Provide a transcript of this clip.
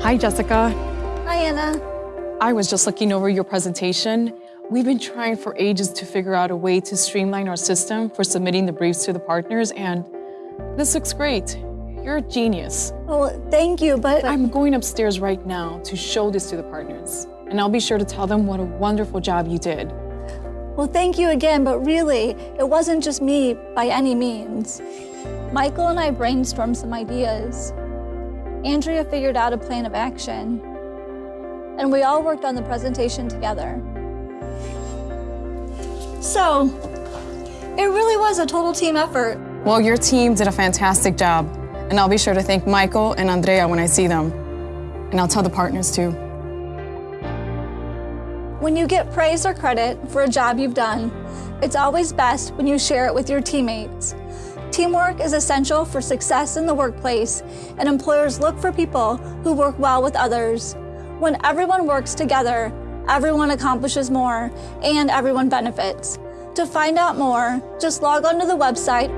Hi, Jessica. Hi, Anna. I was just looking over your presentation. We've been trying for ages to figure out a way to streamline our system for submitting the briefs to the partners, and this looks great. You're a genius. Well, thank you, but I'm going upstairs right now to show this to the partners, and I'll be sure to tell them what a wonderful job you did. well, thank you again, but really, it wasn't just me by any means. Michael and I brainstormed some ideas. Andrea figured out a plan of action, and we all worked on the presentation together. So, it really was a total team effort. Well, your team did a fantastic job, and I'll be sure to thank Michael and Andrea when I see them. And I'll tell the partners too. When you get praise or credit for a job you've done, it's always best when you share it with your teammates. Teamwork is essential for success in the workplace, and employers look for people who work well with others. When everyone works together, everyone accomplishes more and everyone benefits. To find out more, just log on to the website